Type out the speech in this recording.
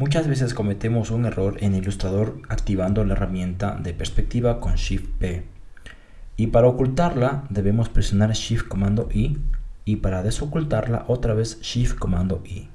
Muchas veces cometemos un error en Illustrator activando la herramienta de perspectiva con Shift P. Y para ocultarla debemos presionar Shift comando I y para desocultarla otra vez Shift comando I.